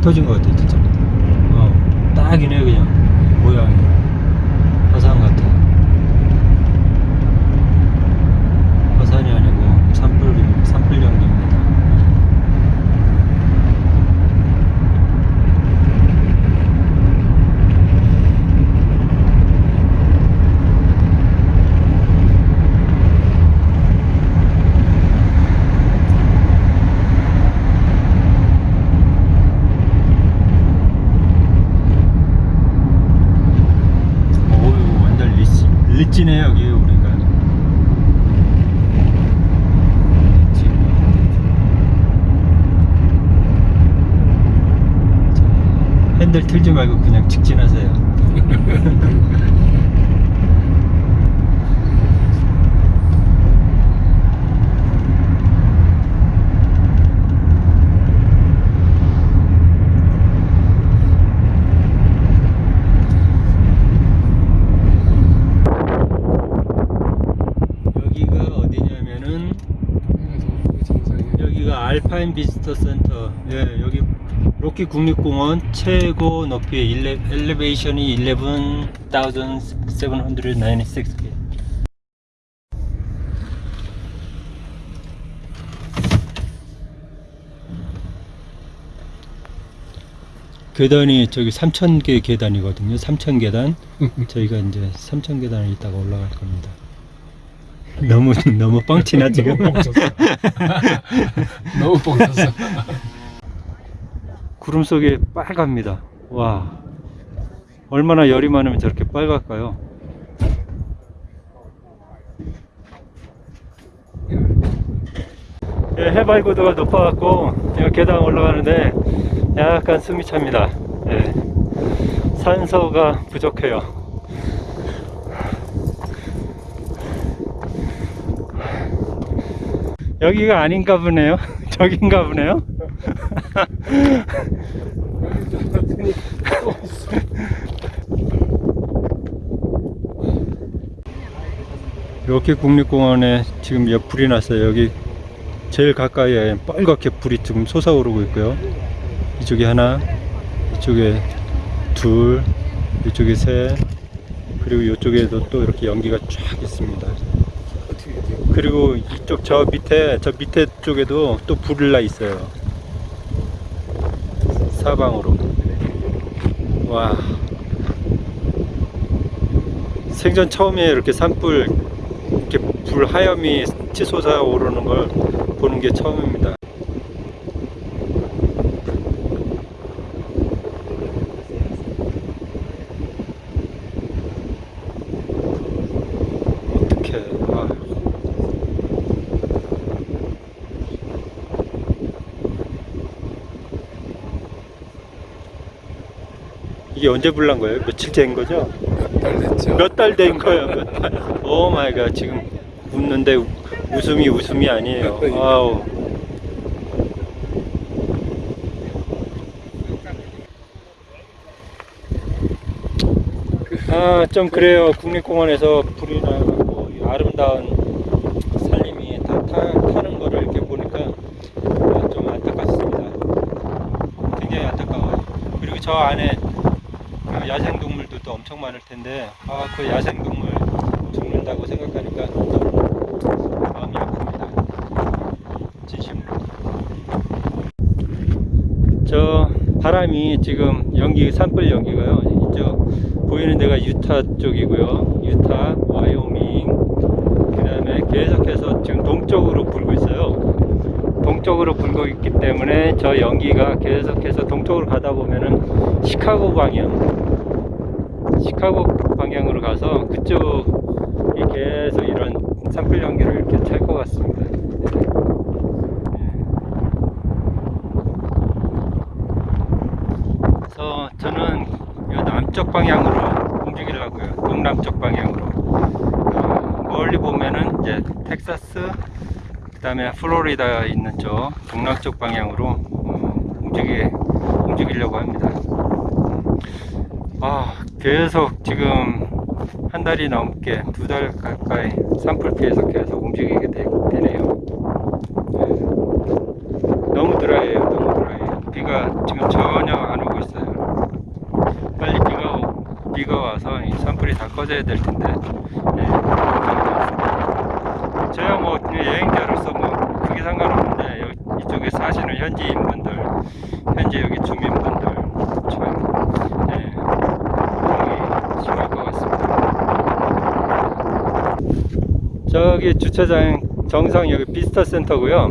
터진 것 같아 진짜 어 딱이네 그냥 모양이 화산 같아 화산이 아니고 산불 산불 연기입니다 어우 완전 리치 리치네 여기 우리가 리치. 자, 핸들 틀지 말고 그냥 직진하세요. 여기가 어디냐면은 여기가 알파인 비지터 센터. 예 여기 로키 국립공원 최고 높이 일레, 엘리베이션이 11,796 계단이 저기 3,000개 계단이거든요. 3,000계단. 저희가 이제 3,000계단을 이따가 올라갈 겁니다. 너무 너무 뻥치나 지금 너무 뻥쳤어. 너무 뻥쳤어. 구름 속에 빨갑니다. 와, 얼마나 열이 많으면 저렇게 빨갈까요? 예, 해발 고도가 높아갖고 계단 올라가는데 약간 숨이 찹니다. 예, 산소가 부족해요. 여기가 아닌가 보네요. 저긴가 보네요. 이렇게 국립공원에 지금 몇 불이 났어요. 여기 제일 가까이에 빨갛게 불이 지금 솟아오르고 있고요. 이쪽에 하나, 이쪽에 둘, 이쪽에 셋, 그리고 이쪽에도 또 이렇게 연기가 쫙 있습니다. 그리고 이쪽 저 밑에 저 밑에 쪽에도 또 불이 나 있어요. 사방으로. 와. 생전 처음에 이렇게 산불 이렇게 불 하염이 치솟아 오르는 걸 보는 게 처음입니다. 이게 언제 불난 거예요? 며칠 된 거죠? 달 됐죠. 몇 달 된 거예요? 몇 달? oh my god 지금 웃는데 우- 웃음이 웃음이 아니에요. 아우. 아, 좀 그래요. 국립공원에서 불이 나고 이 아름다운 산림이 다 타, 타는 거를 이렇게 보니까 아, 좀 안타깝습니다. 굉장히 안타까워요. 그리고 저 안에 그 야생동물도 엄청 많을 텐데 아 그 야생동물 죽는다고 생각하니까 좀 마음이 아픕니다. 진심으로. 저 바람이 지금 연기 산불 연기가요. 이쪽 보이는 데가 유타 쪽이고요. 유타 와이오밍 그 다음에 계속해서 지금 동쪽으로 불고 있어요. 동쪽으로 불고 있기 때문에 저 연기가 계속해서 동쪽으로 가다 보면은 시카고 방향 시카고 방향으로 가서 그쪽이 계속 이런 산불 연기를 이렇게 찰 것 같습니다. 그래서 저는 이 남쪽 방향으로 움직이려고요. 동남쪽 방향으로. 어, 멀리 보면은 이제 텍사스, 그 다음에 플로리다 있는 쪽 동남쪽 방향으로 어, 움직이, 움직이려고 합니다. 아, 계속 지금 한 달이 넘게 두 달 가까이 산불 피해서 계속 움직이게 되, 네요 너무 드라이해요, 너무 드라이해요. 비가 지금 전혀 안 오고 있어요. 빨리 비가 오- 비가 와서 이 산불이 다 꺼져야 될 텐데. 네. 저야 뭐 그냥 여행자로서 뭐 크게 상관없는데 여기 이쪽에 사시는 현지인분들, 현재 여기 주민분들 참 네, 굉장히 심할 것 저기 주차장 정상 여기 비스터 센터고요.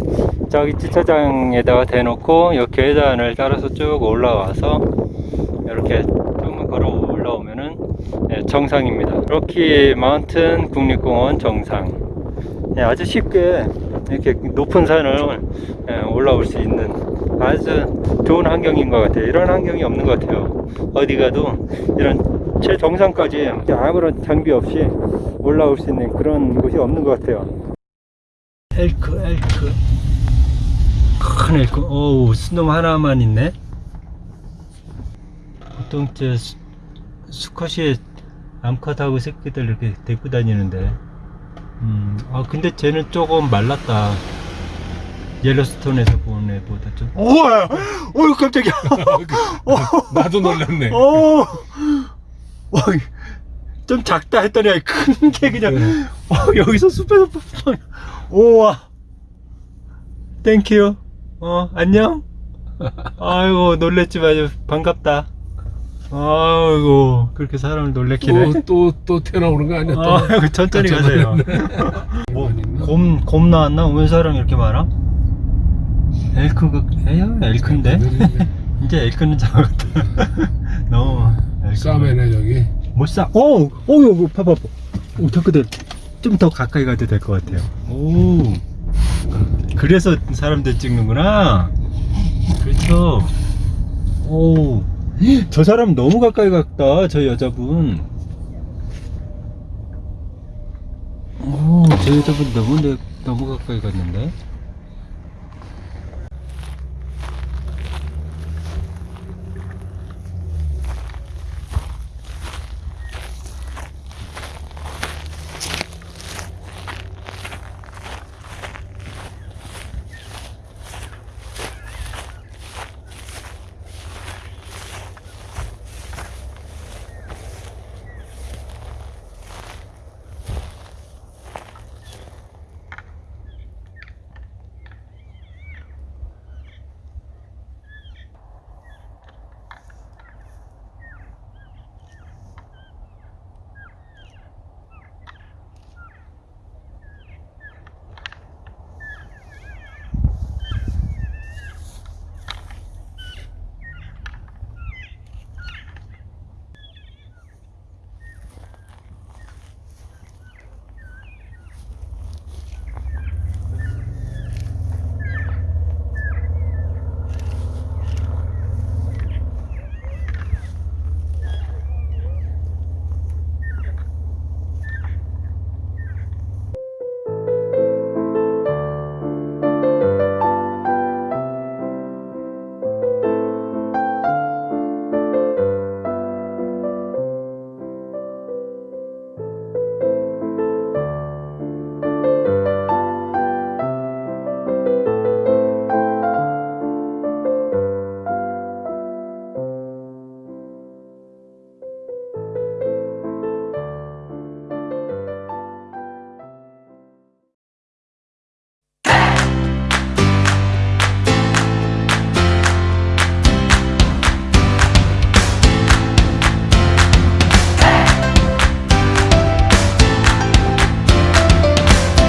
저기 주차장에다가 대놓고 이 계단을 따라서 쭉 올라와서 이렇게 조금만 걸어 올라오면은 예, 정상입니다. 로키 마운튼 국립공원 정상. 예, 아주 쉽게 이렇게 높은 산을 예, 올라올 수 있는 아주 좋은 환경인 것 같아요. 이런 환경이 없는 것 같아요. 어디 가도 이런 최정상까지 아무런 장비 없이 올라올 수 있는 그런 곳이 없는 것 같아요. 엘크, 엘크. 큰 엘크. 어우, 수놈 하나만 있네. 보통 저 수, 수컷이 암컷하고 새끼들 이렇게 데리고 다니는데. 음, 아, 근데 쟤는 조금 말랐다. 옐로스톤에서 본 애보다 좀. 우와! 어휴, 깜짝이야. 나도 놀랐네. 좀 작다 했더니 큰 게 그냥 어, 여기서 숲에서 뽑혀. 우와. Thank you. 어, 안녕. 아이고, 놀랬지 마요. 반갑다. 아이고, 그렇게 사람을 놀래키네. 또, 또, 또 태어나오는 거 아니야? 또? 아이고, 천천히 가세요. 뭐, 곰, 곰 나왔나? 왜 사람 이렇게 많아? 엘크가, 에야, 엘크인데? 이제 엘크는 작았다. 너무. 싸매네, 저기. 못 사. 오, 오, 이거 봐봐. 오, 덕크들 좀 더 가까이 가도 될 것 같아요. 오, 그래서 사람들 찍는구나. 그렇죠. 오, 저 사람 너무 가까이 갔다. 저 여자분. 오, 저 여자분 너무 내, 너무 가까이 갔는데.